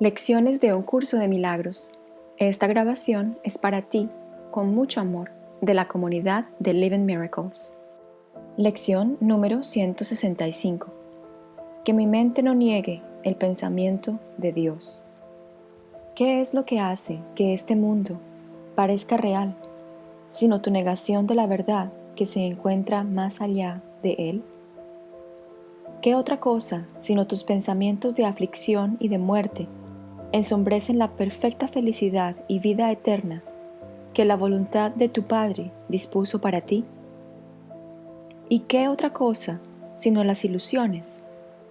Lecciones de un curso de milagros. Esta grabación es para ti, con mucho amor, de la comunidad de Living Miracles. Lección número 165. Que mi mente no niegue el pensamiento de Dios. ¿Qué es lo que hace que este mundo parezca real, sino tu negación de la verdad que se encuentra más allá de él? ¿Qué otra cosa sino tus pensamientos de aflicción y de muerte ensombrecen la perfecta felicidad y vida eterna que la voluntad de tu Padre dispuso para ti? ¿Y qué otra cosa, sino las ilusiones,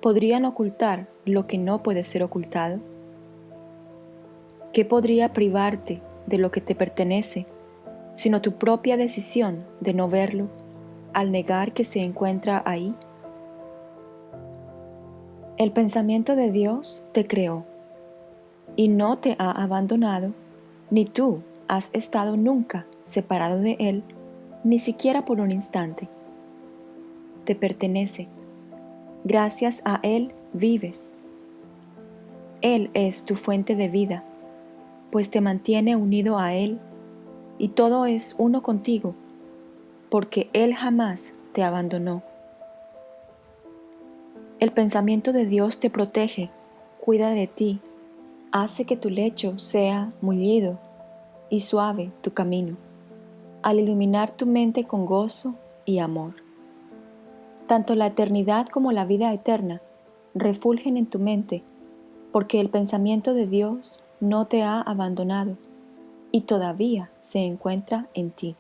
podrían ocultar lo que no puede ser ocultado? ¿Qué podría privarte de lo que te pertenece, sino tu propia decisión de no verlo al negar que se encuentra ahí? El pensamiento de Dios te creó y no te ha abandonado, ni tú has estado nunca separado de Él, ni siquiera por un instante. Te pertenece. Gracias a Él vives. Él es tu fuente de vida, pues te mantiene unido a Él y todo es uno contigo, porque Él jamás te abandonó. El pensamiento de Dios te protege, cuida de ti hace que tu lecho sea mullido y suave tu camino, al iluminar tu mente con gozo y amor. Tanto la eternidad como la vida eterna refulgen en tu mente, porque el pensamiento de Dios no te ha abandonado y todavía se encuentra en ti.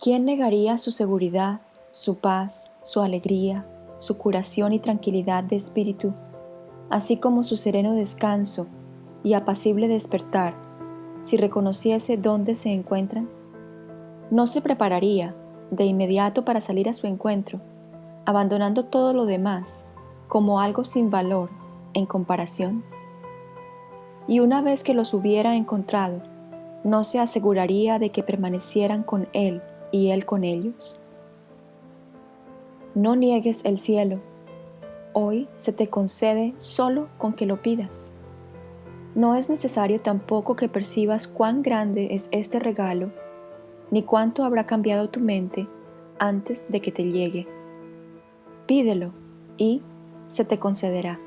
¿Quién negaría su seguridad, su paz, su alegría, su curación y tranquilidad de espíritu así como su sereno descanso y apacible despertar, si reconociese dónde se encuentran? ¿No se prepararía de inmediato para salir a su encuentro, abandonando todo lo demás como algo sin valor en comparación? Y una vez que los hubiera encontrado, ¿no se aseguraría de que permanecieran con Él y Él con ellos? No niegues el cielo hoy se te concede solo con que lo pidas. No es necesario tampoco que percibas cuán grande es este regalo, ni cuánto habrá cambiado tu mente antes de que te llegue. Pídelo y se te concederá.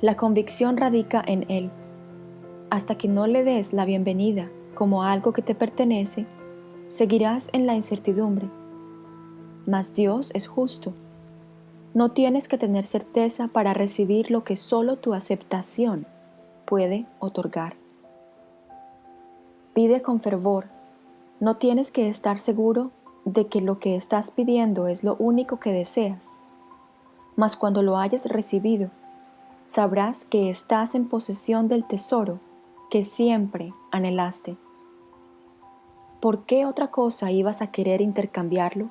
La convicción radica en Él. Hasta que no le des la bienvenida como algo que te pertenece, seguirás en la incertidumbre. Mas Dios es justo no tienes que tener certeza para recibir lo que solo tu aceptación puede otorgar. Pide con fervor. No tienes que estar seguro de que lo que estás pidiendo es lo único que deseas. Mas cuando lo hayas recibido, sabrás que estás en posesión del tesoro que siempre anhelaste. ¿Por qué otra cosa ibas a querer intercambiarlo?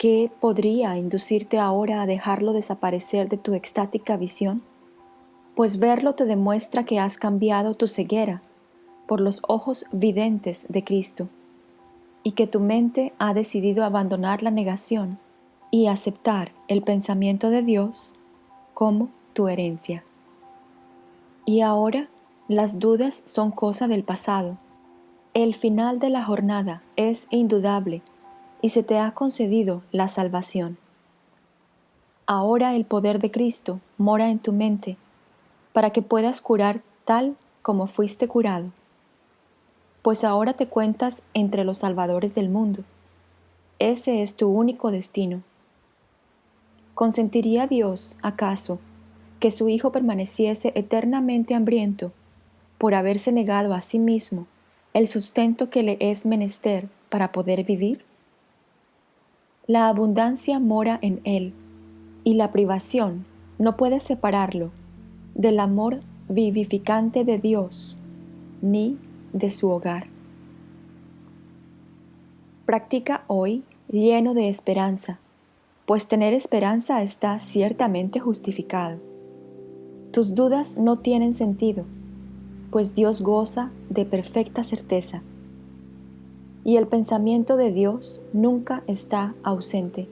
¿Qué podría inducirte ahora a dejarlo desaparecer de tu extática visión? Pues verlo te demuestra que has cambiado tu ceguera por los ojos videntes de Cristo y que tu mente ha decidido abandonar la negación y aceptar el pensamiento de Dios como tu herencia. Y ahora las dudas son cosa del pasado. El final de la jornada es indudable y se te ha concedido la salvación. Ahora el poder de Cristo mora en tu mente para que puedas curar tal como fuiste curado. Pues ahora te cuentas entre los salvadores del mundo. Ese es tu único destino. ¿Consentiría Dios, acaso, que su Hijo permaneciese eternamente hambriento por haberse negado a sí mismo el sustento que le es menester para poder vivir? La abundancia mora en él, y la privación no puede separarlo del amor vivificante de Dios ni de su hogar. Practica hoy lleno de esperanza, pues tener esperanza está ciertamente justificado. Tus dudas no tienen sentido, pues Dios goza de perfecta certeza y el pensamiento de Dios nunca está ausente.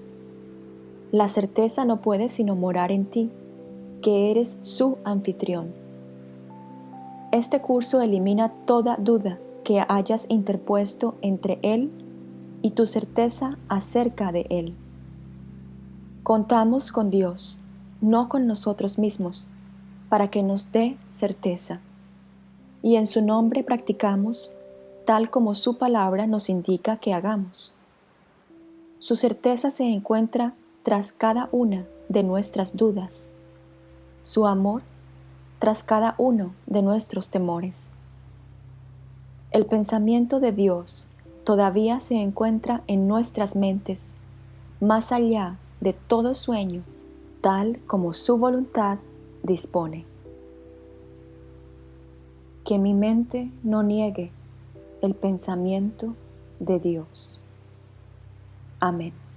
La certeza no puede sino morar en ti, que eres su anfitrión. Este curso elimina toda duda que hayas interpuesto entre Él y tu certeza acerca de Él. Contamos con Dios, no con nosotros mismos, para que nos dé certeza. Y en su nombre practicamos tal como su palabra nos indica que hagamos. Su certeza se encuentra tras cada una de nuestras dudas, su amor tras cada uno de nuestros temores. El pensamiento de Dios todavía se encuentra en nuestras mentes, más allá de todo sueño, tal como su voluntad dispone. Que mi mente no niegue el pensamiento de Dios. Amén.